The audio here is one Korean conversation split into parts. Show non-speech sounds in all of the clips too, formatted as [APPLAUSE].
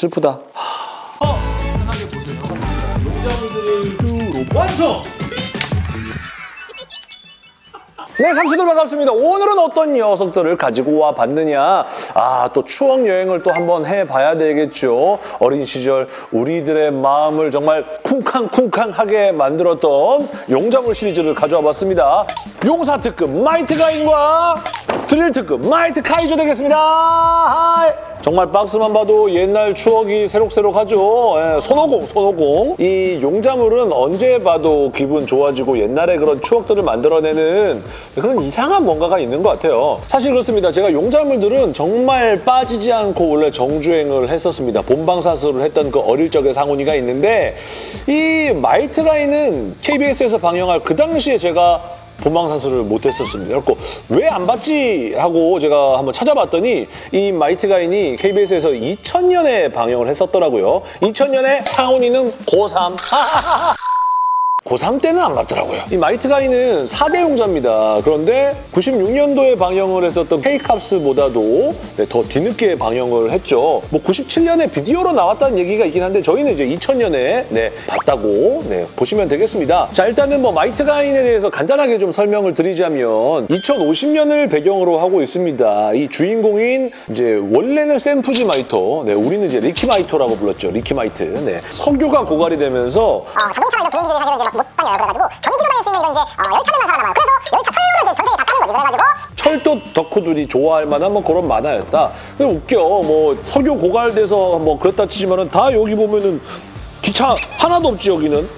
슬프다. 편하게 보세요. 용자분들을 완성! 네, 상추들 반갑습니다. 오늘은 어떤 녀석들을 가지고 와 봤느냐. 아, 또 추억 여행을 또 한번 해봐야 되겠죠. 어린 시절 우리들의 마음을 정말 쿵쾅쿵쾅하게 만들었던 용자물 시리즈를 가져와 봤습니다. 용사 특급 마이트 가인과 드릴 특급 마이트 카이저 되겠습니다. Hi. 정말 박스만 봐도 옛날 추억이 새록새록하죠. 예, 손오공, 손오공. 이 용자물은 언제 봐도 기분 좋아지고 옛날에 그런 추억들을 만들어내는 그런 이상한 뭔가가 있는 것 같아요. 사실 그렇습니다. 제가 용자물들은 정말 빠지지 않고 원래 정주행을 했었습니다. 본방사수를 했던 그 어릴 적의 상훈이가 있는데 이 마이트가인은 KBS에서 방영할 그 당시에 제가 본방사수를 못했었습니다. 그래서 왜 안 봤지 하고 제가 한번 찾아봤더니 이 마이트 가인이 KBS에서 2000년에 방영을 했었더라고요. 2000년에 상훈이는 고3. [LAUGHS] 고3 때는 안 봤더라고요. 이 마이트 가인은 4대 용자입니다. 그런데 96년도에 방영을 했었던 K캅스보다도 네, 더 뒤늦게 방영을 했죠. 뭐 97년에 비디오로 나왔다는 얘기가 있긴 한데 저희는 이제 2000년에 네, 봤다고 네, 보시면 되겠습니다. 자 일단은 뭐 마이트 가인에 대해서 간단하게 좀 설명을 드리자면 2050년을 배경으로 하고 있습니다. 이 주인공인 이제 원래는 센푸지 마이토, 네, 우리는 이제 리키 마이토라고 불렀죠. 리키 마이트. 네, 석유가 고갈이 되면서 어, 자동차나 이런 비행기들이 사실은 이제 막 못 다녀요. 그래가지고 전기로 다닐 수 있는 이런 이제 어, 열차들만 살아남아요. 그래서 열차 철로를 이제 전 세계에 다 타는 거지. 그래가지고 철도 덕후들이 좋아할 만한 뭐 그런 만화였다. 근데 웃겨. 뭐 석유 고갈돼서 뭐 그랬다 치지만은 다 여기 보면은 기차 하나도 없지 여기는.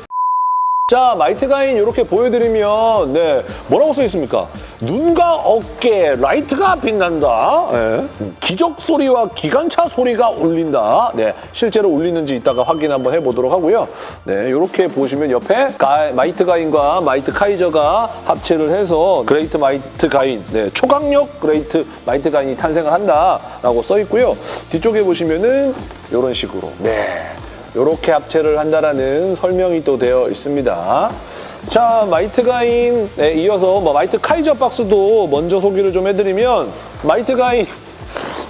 자, 마이트 가인 이렇게 보여드리면 네 뭐라고 써 있습니까? 눈과 어깨 라이트가 빛난다. 예. 기적 소리와 기관차 소리가 울린다. 네, 실제로 울리는지 이따가 확인 한번 해보도록 하고요. 네, 이렇게 보시면 옆에 가- 마이트 가인과 마이트 카이저가 합체를 해서 그레이트 마이트 가인, 네, 초강력 그레이트 마이트 가인이 탄생을 한다라고 써 있고요. 뒤쪽에 보시면은 이런 식으로 네. 이렇게 합체를 한다라는 설명이 또 되어 있습니다. 자, 마이트 가인에 이어서 뭐 마이트 카이저 박스도 먼저 소개를 좀 해드리면 마이트 가인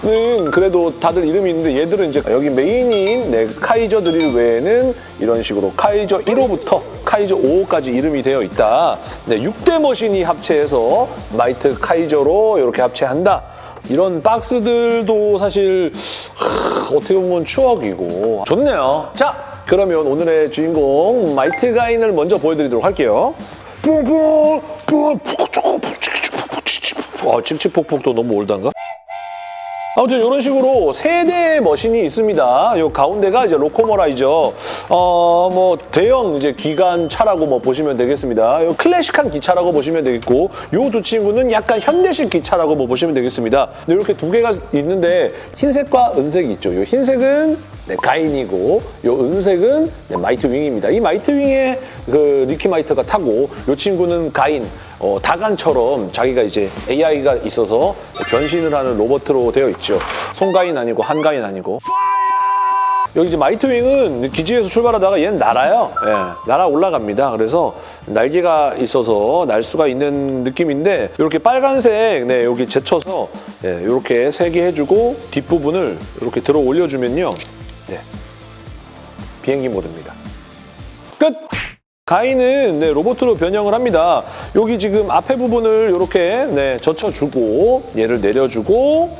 는 그래도 다들 이름이 있는데 얘들은 이제 여기 메인인 네, 카이저 드릴 외에는 이런 식으로 카이저 1호부터 카이저 5호까지 이름이 되어 있다. 네, 6대 머신이 합체해서 마이트 카이저로 이렇게 합체한다. 이런 박스들도 사실 하, 어떻게 보면 추억이고 좋네요. 자, 그러면 오늘의 주인공 마이트 가인을 먼저 보여드리도록 할게요. 아, 칙칙폭폭도 너무 old한가? 아무튼 이런 식으로 세 대의 머신이 있습니다. 요 가운데가 이제 로코모라이저. 어, 뭐 대형 이제 기관차라고 뭐 보시면 되겠습니다. 요 클래식한 기차라고 보시면 되겠고 요 두 친구는 약간 현대식 기차라고 뭐 보시면 되겠습니다. 이렇게 두 개가 있는데 흰색과 은색이 있죠. 요 흰색은 네, 가인이고 요 은색은 네, 마이트 윙입니다. 이 마이트 윙에 그 리키 마이트가 타고 요 친구는 가인. 어, 다간처럼 자기가 이제 AI가 있어서 변신을 하는 로봇으로 되어 있죠. 송가인 아니고 한가인 아니고. 여기 이제 마이트윙은 기지에서 출발하다가 얘는 날아요. 예, 날아 올라갑니다. 그래서 날개가 있어서 날 수가 있는 느낌인데 이렇게 빨간색 네, 여기 제쳐서 예, 이렇게 세개 해주고 뒷부분을 이렇게 들어 올려주면요. 네, 비행기 모드입니다. 끝! 가인은 네, 로봇으로 변형을 합니다. 여기 지금 앞에 부분을 이렇게 네, 젖혀주고 얘를 내려주고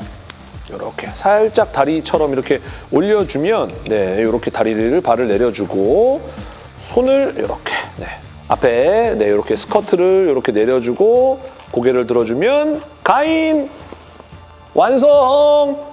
이렇게 살짝 다리처럼 이렇게 올려주면 네, 이렇게 다리를 발을 내려주고 손을 이렇게 네, 앞에 네, 이렇게 스커트를 이렇게 내려주고 고개를 들어주면 가인 완성!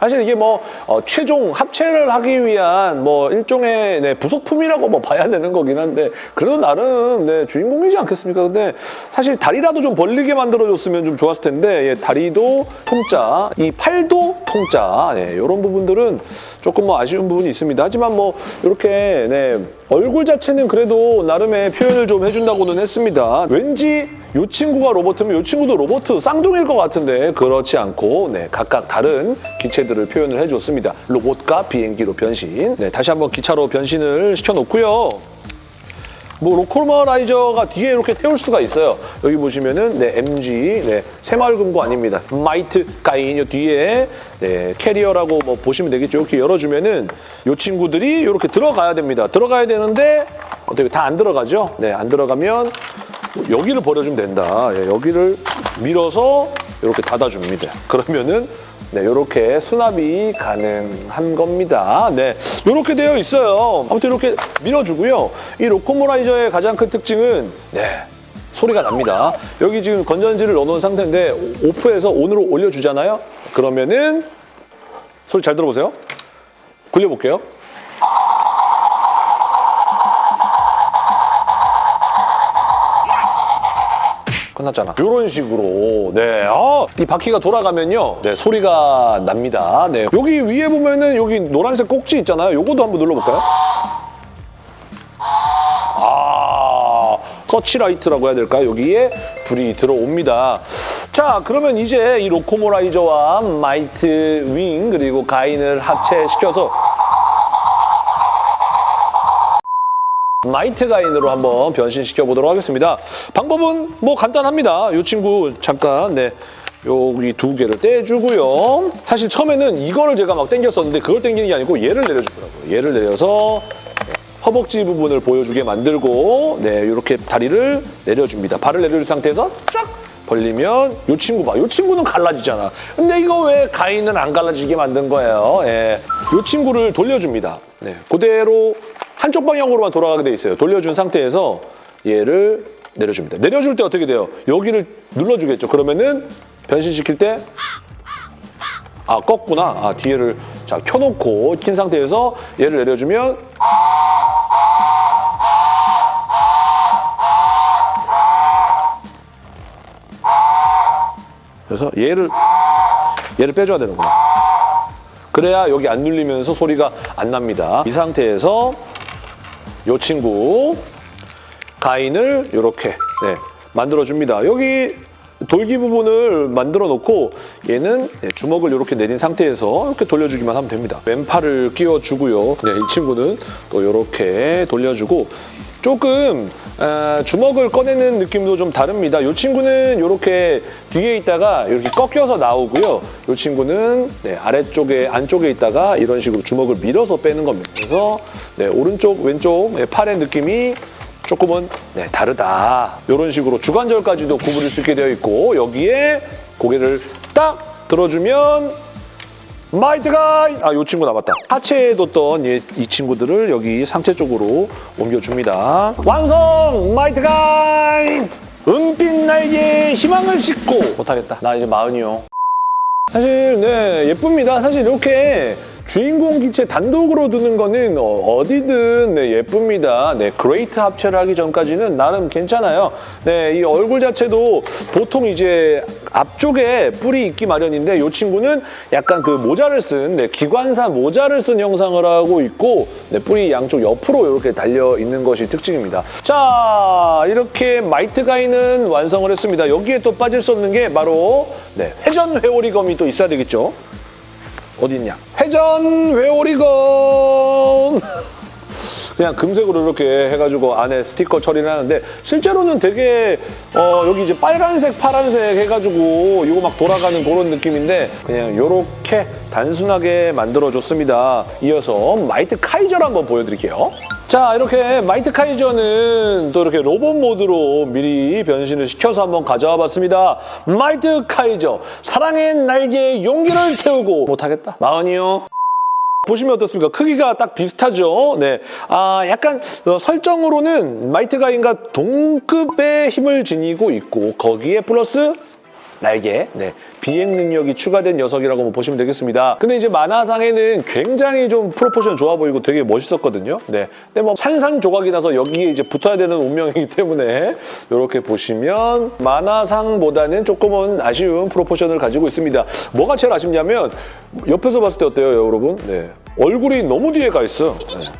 사실 이게 뭐 어, 최종 합체를 하기 위한 뭐 일종의 네, 부속품이라고 뭐 봐야 되는 거긴 한데 그래도 나름 네, 주인공이지 않겠습니까? 근데 사실 다리라도 좀 벌리게 만들어줬으면 좀 좋았을 텐데 예, 다리도 통짜, 이 팔도 통짜 네, 이런 부분들은 조금 뭐 아쉬운 부분이 있습니다. 하지만 뭐 이렇게 네, 얼굴 자체는 그래도 나름의 표현을 좀 해준다고는 했습니다. 왠지 이 친구가 로버트면 이 친구도 로버트 쌍둥이일 것 같은데 그렇지 않고 네, 각각 다른 기체들을 표현을 해줬습니다. 로봇과 비행기로 변신. 네, 다시 한번 기차로 변신을 시켜놓고요. 뭐 로코모라이저가 뒤에 이렇게 태울 수가 있어요. 여기 보시면은 네, MG 네, 새마을금고 아닙니다. 마이트 가인 요 뒤에 네, 캐리어라고 뭐 보시면 되겠죠. 이렇게 열어주면은 이 친구들이 이렇게 들어가야 됩니다. 들어가야 되는데 어떻게 다 안 들어가죠? 네, 안 들어가면 여기를 버려주면 된다. 예, 여기를 밀어서 이렇게 닫아줍니다. 그러면은 네, 이렇게 수납이 가능한 겁니다. 네, 이렇게 되어 있어요. 아무튼 이렇게 밀어주고요. 이 로코모라이저의 가장 큰 특징은 네, 소리가 납니다. 여기 지금 건전지를 넣어놓은 상태인데 오- 오프해서 온으로 올려주잖아요. 그러면은 소리 잘 들어보세요. 굴려볼게요. 끝났잖아. 이런 식으로 네, 아, 이 바퀴가 돌아가면요, 네 소리가 납니다. 네, 여기 위에 보면은 여기 노란색 꼭지 있잖아요. 요거도 한번 눌러볼까요? 아, 서치라이트라고 해야 될까요? 여기에 불이 들어옵니다. 자, 그러면 이제 이 로코모라이저와 마이트 윙 그리고 가인을 합체시켜서 마이트 가인으로 한번 변신시켜 보도록 하겠습니다. 방법은 뭐 간단합니다. 이 친구 잠깐 네 여기 두 개를 떼주고요. 사실 처음에는 이거를 제가 막 당겼었는데 그걸 당기는 게 아니고 얘를 내려주더라고요. 얘를 내려서 네, 허벅지 부분을 보여주게 만들고 네 이렇게 다리를 내려줍니다. 발을 내려준 상태에서 쫙 벌리면 이 친구 봐. 이 친구는 갈라지잖아. 근데 이거 왜 가인은 안 갈라지게 만든 거예요? 예. 이 친구를 돌려줍니다. 네, 그대로 한쪽 방향으로만 돌아가게 돼 있어요. 돌려준 상태에서 얘를 내려줍니다. 내려줄 때 어떻게 돼요? 여기를 눌러주겠죠. 그러면은 변신시킬 때 아, 껐구나. 아, 뒤에를 자 켜놓고 킨 상태에서 얘를 내려주면 그래서 얘를 얘를 빼줘야 되는구나. 그래야 여기 안 눌리면서 소리가 안 납니다. 이 상태에서 이 친구 가인을 이렇게 네, 만들어줍니다. 여기 돌기 부분을 만들어 놓고 얘는 네, 주먹을 이렇게 내린 상태에서 이렇게 돌려주기만 하면 됩니다. 왼팔을 끼워주고요. 네, 이 친구는 또 이렇게 돌려주고 조금 아, 주먹을 꺼내는 느낌도 좀 다릅니다. 이 친구는 이렇게 뒤에 있다가 이렇게 꺾여서 나오고요. 이 친구는 네, 아래쪽에 안쪽에 있다가 이런 식으로 주먹을 밀어서 빼는 겁니다. 그래서 네, 오른쪽 왼쪽 네, 팔의 느낌이 조금은 네, 다르다. 이런 식으로 주관절까지도 구부릴 수 있게 되어 있고 여기에 고개를 딱 들어주면 마이트가 아, 요 친구 남았다. 하체에 뒀던 얘, 이 친구들을 여기 상체 쪽으로 옮겨줍니다. 완성! 마이트가인! 은빛 날개에 희망을 싣고 못하겠다. 나 이제 마흔이요. 사실 네 예쁩니다. 사실 이렇게 주인공 기체 단독으로 두는 거는 어, 디든 네, 예쁩니다. 네 그레이트 합체를 하기 전까지는 나름 괜찮아요. 네 이 얼굴 자체도 보통 이제 앞쪽에 뿔이 있기 마련인데 이 친구는 약간 그 모자를 쓴 네, 기관사 모자를 쓴 형상을 하고 있고 네, 뿔이 양쪽 옆으로 이렇게 달려 있는 것이 특징입니다. 자 이렇게 마이트 가인은 완성을 했습니다. 여기에 또 빠질 수 없는 게 바로 네, 회전 회오리검이 또 있어야 되겠죠. 어디 있냐? 회전 회오리검. [LAUGHS] 그냥 금색으로 이렇게 해가지고 안에 스티커 처리를 하는데 실제로는 되게 어 여기 이제 빨간색, 파란색 해가지고 이거 막 돌아가는 그런 느낌인데 그냥 이렇게 단순하게 만들어줬습니다. 이어서 마이트 카이저를 한번 보여드릴게요. 자 이렇게 마이트 카이저는 또 이렇게 로봇 모드로 미리 변신을 시켜서 한번 가져와 봤습니다. 마이트 카이저 사랑의 날개에 용기를 태우고 못하겠다. 마흔이요. 보시면 어떻습니까? 크기가 딱 비슷하죠? 네. 아, 약간 어, 설정으로는 마이트 가인과 동급의 힘을 지니고 있고 거기에 플러스 날개, 네. 비행 능력이 추가된 녀석이라고 뭐 보시면 되겠습니다. 근데 이제 만화상에는 굉장히 좀 proportion 좋아 보이고 되게 멋있었거든요. 네. 근데 뭐 산산 조각이 나서 여기에 이제 붙어야 되는 운명이기 때문에 이렇게 보시면 만화상보다는 조금은 아쉬운 proportion을 가지고 있습니다. 뭐가 제일 아쉽냐면 옆에서 봤을 때 어때요, 여러분? 네. 얼굴이 너무 뒤에 가 있어요. 네.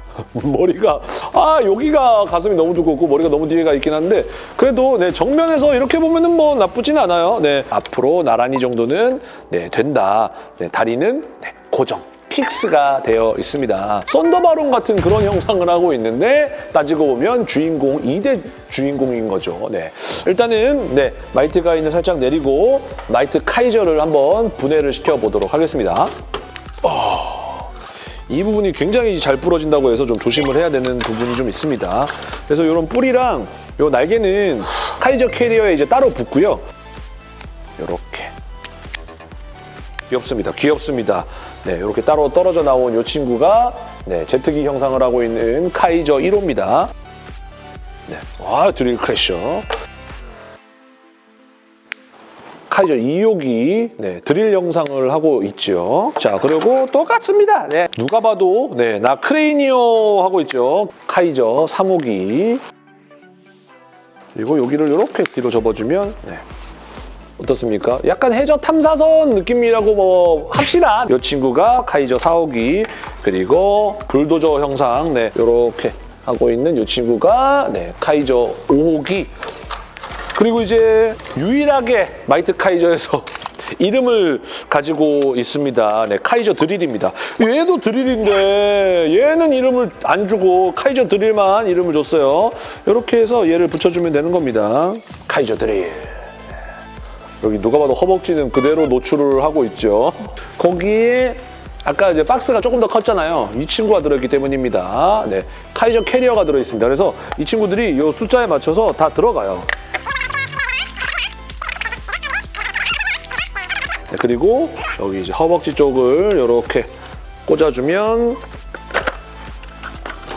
[LAUGHS] 머리가 아 여기가 가슴이 너무 두껍고 머리가 너무 뒤에 가 있긴 한데 그래도 네 정면에서 이렇게 보면은 뭐 나쁘진 않아요. 네 앞으로 나란히 정도는 네 된다. 네 다리는 네, 고정. fix가 되어 있습니다. 썬더바론 같은 그런 형상을 하고 있는데 따지고 보면 주인공 2대 주인공인 거죠. 네. 일단은 네 마이트 가인을 살짝 내리고 마이트 카이저를 한번 분해를 시켜보도록 하겠습니다. 이 부분이 굉장히 잘 부러진다고 해서 좀 조심을 해야 되는 부분이 좀 있습니다. 그래서 이런 뿔이랑 요 날개는 카이저 캐리어에 이제 따로 붙고요. 이렇게 귀엽습니다. 귀엽습니다. 네, 이렇게 따로 떨어져 나온 이 친구가 네, 제트기 형상을 하고 있는 카이저 1호입니다. 네, 와 드릴 크래셔. 카이저 2호기 네, 드릴 영상을 하고 있죠. 자, 그리고 똑같습니다. 네, 누가 봐도 네, 나 크레이니오 하고 있죠. 카이저 3호기. 그리고 여기를 이렇게 뒤로 접어주면 네, 어떻습니까? 약간 해저 탐사선 느낌이라고 뭐 합시다. 이 친구가 카이저 4호기 그리고 불도저 형상 네, 이렇게 하고 있는 이 친구가 네, 카이저 5호기 그리고 이제 유일하게 마이트 카이저에서 [LAUGHS] 이름을 가지고 있습니다. 네, 카이저 드릴입니다. 얘도 드릴인데 얘는 이름을 안 주고 카이저 드릴만 이름을 줬어요. 이렇게 해서 얘를 붙여주면 되는 겁니다. 카이저 드릴. 여기 누가 봐도 허벅지는 그대로 노출을 하고 있죠. 거기에 아까 이제 박스가 조금 더 컸잖아요. 이 친구가 들어있기 때문입니다. 네, 카이저 캐리어가 들어있습니다. 그래서 이 친구들이 이 숫자에 맞춰서 다 들어가요. 네, 그리고 여기 이제 허벅지 쪽을 이렇게 꽂아주면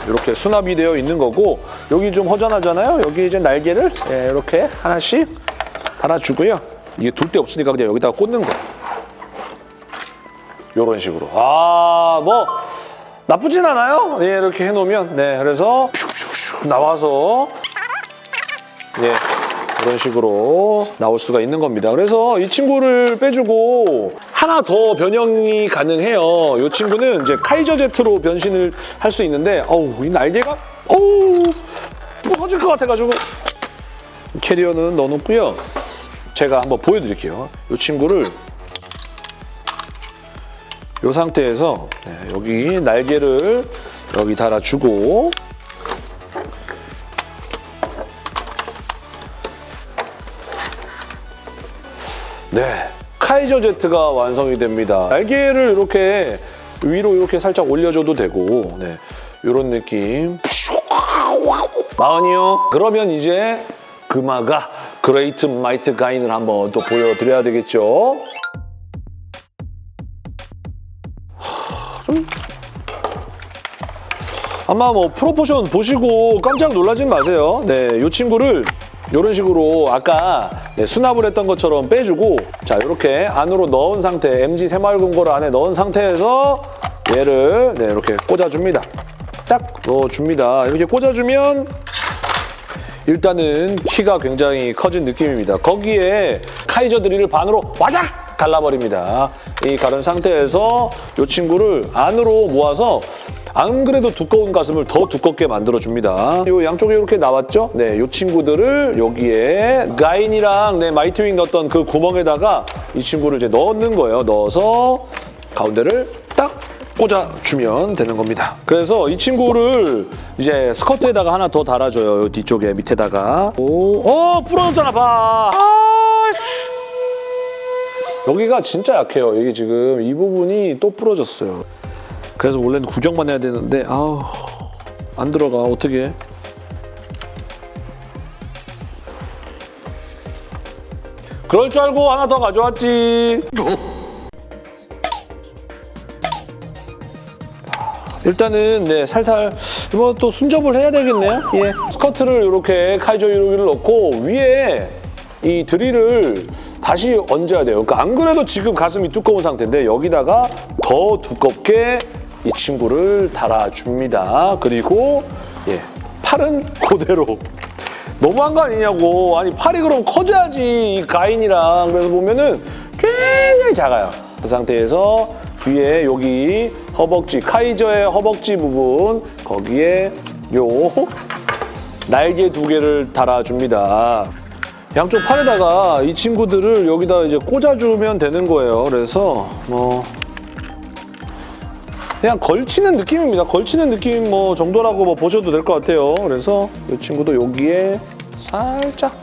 이렇게 수납이 되어 있는 거고 여기 좀 허전하잖아요. 여기 이제 날개를 예, 이렇게 하나씩 달아주고요. 이게 둘 데 없으니까 그냥 여기다가 꽂는 거. 이런 식으로. 아, 뭐 나쁘진 않아요. 예, 이렇게 해놓으면. 네, 그래서 슉슉슉 나와서 예, 이런 식으로 나올 수가 있는 겁니다. 그래서 이 친구를 빼주고 하나 더 변형이 가능해요. 이 친구는 이제 카이저 제트로 변신을 할 수 있는데 어우, 이 날개가 어우, 부서질 것 같아가지고 캐리어는 넣어놓고요. 제가 한번 보여드릴게요. 이 친구를 이 상태에서 네, 여기 날개를 여기 달아주고 네, 카이저 제트가 완성이 됩니다. 날개를 이렇게 위로 이렇게 살짝 올려줘도 되고 네, 이런 느낌. 마흔이요. 그러면 이제 금화가 그레이트 마이트 가인을 한번 또 보여드려야 되겠죠. 하, 좀 아마 뭐 proportion 보시고 깜짝 놀라진 마세요. 네, 이 친구를 이런 식으로 아까 네, 수납을 했던 것처럼 빼주고 자 이렇게 안으로 넣은 상태 MG 새마을금 고를 안에 넣은 상태에서 얘를 네, 이렇게 꽂아줍니다. 딱 넣어줍니다. 이렇게 꽂아주면 일단은 키가 굉장히 커진 느낌입니다. 거기에 카이저 드릴을 반으로 와작 갈라버립니다. 이 가른 상태에서 이 친구를 안으로 모아서 안 그래도 두꺼운 가슴을 더 두껍게 만들어줍니다. 이 양쪽에 이렇게 나왔죠? 네, 이 친구들을 여기에 가인이랑 네, 마이트윙 넣었던 그 구멍에다가 이 친구를 이제 넣는 거예요. 넣어서 가운데를 딱 꽂아주면 되는 겁니다. 그래서 이 친구를 이제 스커트에다가 하나 더 달아줘요. 요 뒤쪽에 밑에다가. 오, 어 부러졌잖아 봐. 아, 씨. 여기가 진짜 약해요. 이게 지금 이 부분이 또 부러졌어요. 그래서 원래는 구경만 해야 되는데 아우 안 들어가 어떻게? 그럴 줄 알고 하나 더 가져왔지. 일단은 네 살살 이거 또 순접을 해야 되겠네요. 예. 스커트를 이렇게 카이저 유로기를 넣고 위에 이 드릴을 다시 얹어야 돼요. 그러니까 안 그래도 지금 가슴이 두꺼운 상태인데 여기다가 더 두껍게 이 친구를 달아줍니다. 그리고 예 팔은 그대로 너무한 거 아니냐고. 아니 팔이 그럼 커져야지 이 가인이랑 그래서 보면은 굉장히 작아요. 그 상태에서 뒤에 여기 허벅지 카이저의 허벅지 부분 거기에 요 날개 두 개를 달아줍니다. 양쪽 팔에다가 이 친구들을 여기다 이제 꽂아주면 되는 거예요. 그래서 뭐 그냥 걸치는 느낌입니다. 걸치는 느낌 뭐 정도라고 뭐 보셔도 될 것 같아요. 그래서 이 친구도 여기에 살짝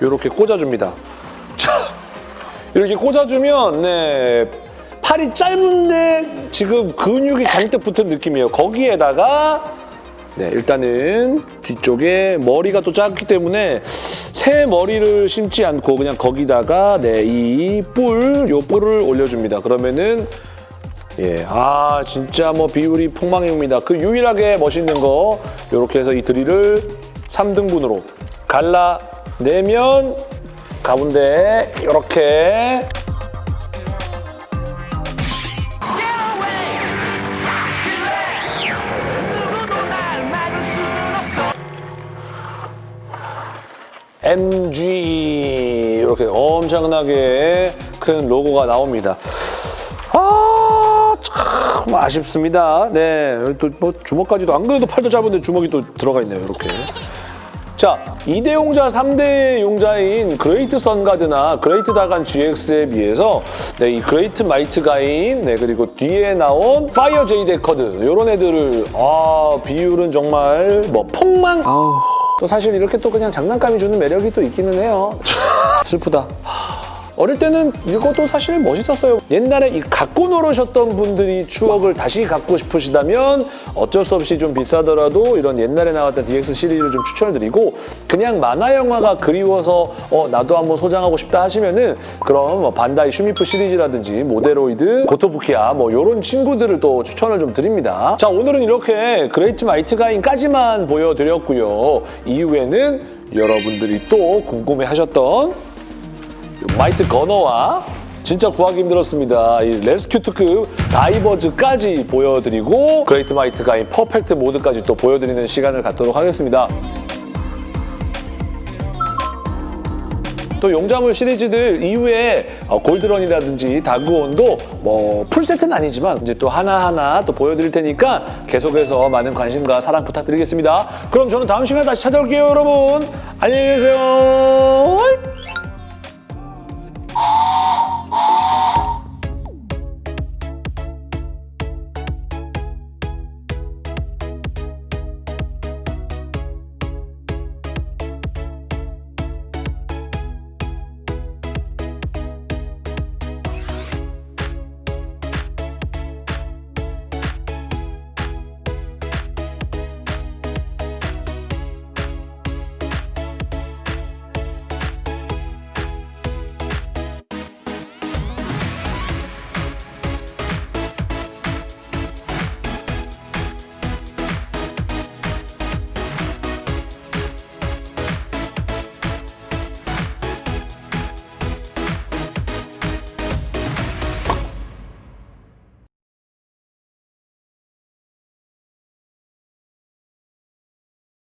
이렇게 꽂아줍니다. [LAUGHS] 자, 이렇게 꽂아주면 네 팔이 짧은데 지금 근육이 잔뜩 붙은 느낌이에요. 거기에다가 네 일단은 뒤쪽에 머리가 또 작기 때문에 새 머리를 심지 않고 그냥 거기다가 네 이 뿔 요 뿔을 올려줍니다. 그러면은 예, 아 진짜 뭐 비율이 폭망입니다. 그 유일하게 멋있는 거 이렇게 해서 이 드릴을 3등분으로 갈라내면 가운데 이렇게 MG 이렇게 엄청나게 큰 로고가 나옵니다. 아, 참 아쉽습니다. 네, 또 뭐 주먹까지도 안 그래도 팔도 짧은데 주먹이 또 들어가 있네요. 이렇게. 자, 2대 용자, 3대 용자인 그레이트 선가드나 그레이트 다간 GX에 비해서 네, 이 그레이트 마이트 가인, 네, 그리고 뒤에 나온 파이어 제이 데커드 이런 애들을 아, 비율은 정말 뭐 폭망 아우. 또 사실 이렇게 또 그냥 장난감이 주는 매력이 또 있기는 해요. [LAUGHS] 슬프다. 어릴 때는 이것도 사실 멋있었어요. 옛날에 이 갖고 놀으셨던 분들이 추억을 다시 갖고 싶으시다면 어쩔 수 없이 좀 비싸더라도 이런 옛날에 나왔던 DX 시리즈를 좀 추천을 드리고 그냥 만화 영화가 그리워서 어 나도 한번 소장하고 싶다 하시면은 그럼 뭐 반다이 슈미프 시리즈라든지 모데로이드, 고토부키야 뭐 이런 친구들을 또 추천을 좀 드립니다. 자 오늘은 이렇게 그레이트 마이트 가인까지만 보여드렸고요. 이후에는 여러분들이 또 궁금해하셨던 마이트 거너와 진짜 구하기 힘들었습니다. 이 레스큐 특급 다이버즈까지 보여드리고 그레이트 마이트 가 인 퍼펙트 모드까지 또 보여드리는 시간을 갖도록 하겠습니다. 또 용자물 시리즈들 이후에 어, 골드런이라든지 다그온도 뭐 풀세트는 아니지만 이제 또 하나하나 또 보여드릴 테니까 계속해서 많은 관심과 사랑 부탁드리겠습니다. 그럼 저는 다음 시간에 다시 찾아올게요, 여러분. 안녕히 계세요.